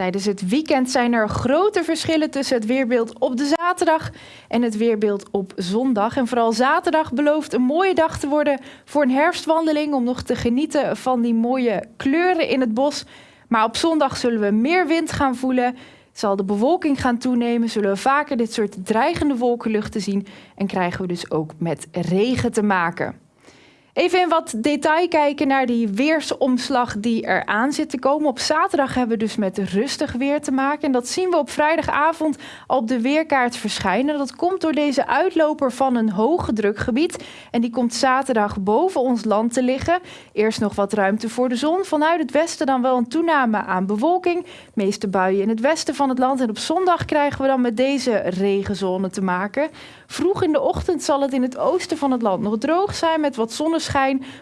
Tijdens het weekend zijn er grote verschillen tussen het weerbeeld op de zaterdag en het weerbeeld op zondag. En vooral zaterdag belooft een mooie dag te worden voor een herfstwandeling om nog te genieten van die mooie kleuren in het bos. Maar op zondag zullen we meer wind gaan voelen, zal de bewolking gaan toenemen, zullen we vaker dit soort dreigende wolkenluchten zien en krijgen we dus ook met regen te maken. Even in wat detail kijken naar die weersomslag die eraan zit te komen. Op zaterdag hebben we dus met rustig weer te maken. En dat zien we op vrijdagavond op de weerkaart verschijnen. Dat komt door deze uitloper van een hoge drukgebied. En die komt zaterdag boven ons land te liggen. Eerst nog wat ruimte voor de zon. Vanuit het westen dan wel een toename aan bewolking. De meeste buien in het westen van het land. En op zondag krijgen we dan met deze regenzone te maken. Vroeg in de ochtend zal het in het oosten van het land nog droog zijn met wat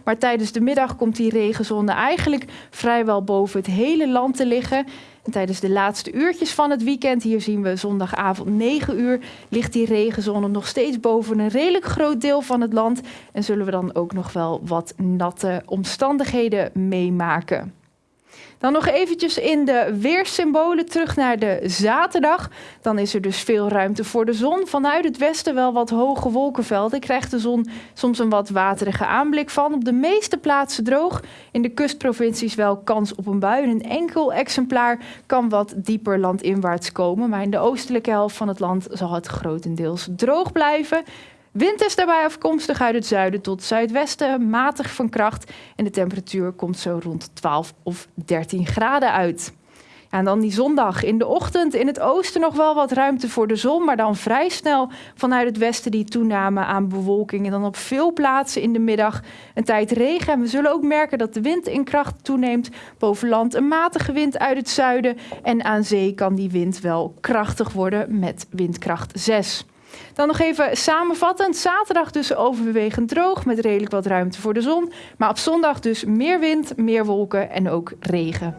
Maar tijdens de middag komt die regenzone eigenlijk vrijwel boven het hele land te liggen. En tijdens de laatste uurtjes van het weekend, hier zien we zondagavond 9 uur, ligt die regenzone nog steeds boven een redelijk groot deel van het land. En zullen we dan ook nog wel wat natte omstandigheden meemaken. Dan nog eventjes in de weersymbolen terug naar de zaterdag. Dan is er dus veel ruimte voor de zon. Vanuit het westen wel wat hoge wolkenvelden. Krijgt de zon soms een wat waterige aanblik van. Op de meeste plaatsen droog. In de kustprovincies wel kans op een bui. Een enkel exemplaar kan wat dieper landinwaarts komen. Maar in de oostelijke helft van het land zal het grotendeels droog blijven. Wind is daarbij afkomstig uit het zuiden tot zuidwesten, matig van kracht. En de temperatuur komt zo rond 12 of 13 graden uit. Ja, en dan die zondag in de ochtend in het oosten nog wel wat ruimte voor de zon, maar dan vrij snel vanuit het westen die toename aan bewolking. En dan op veel plaatsen in de middag een tijd regen. En we zullen ook merken dat de wind in kracht toeneemt. Boven land een matige wind uit het zuiden. En aan zee kan die wind wel krachtig worden met windkracht 6. Dan nog even samenvattend. Zaterdag dus overwegend droog met redelijk wat ruimte voor de zon. Maar op zondag dus meer wind, meer wolken en ook regen.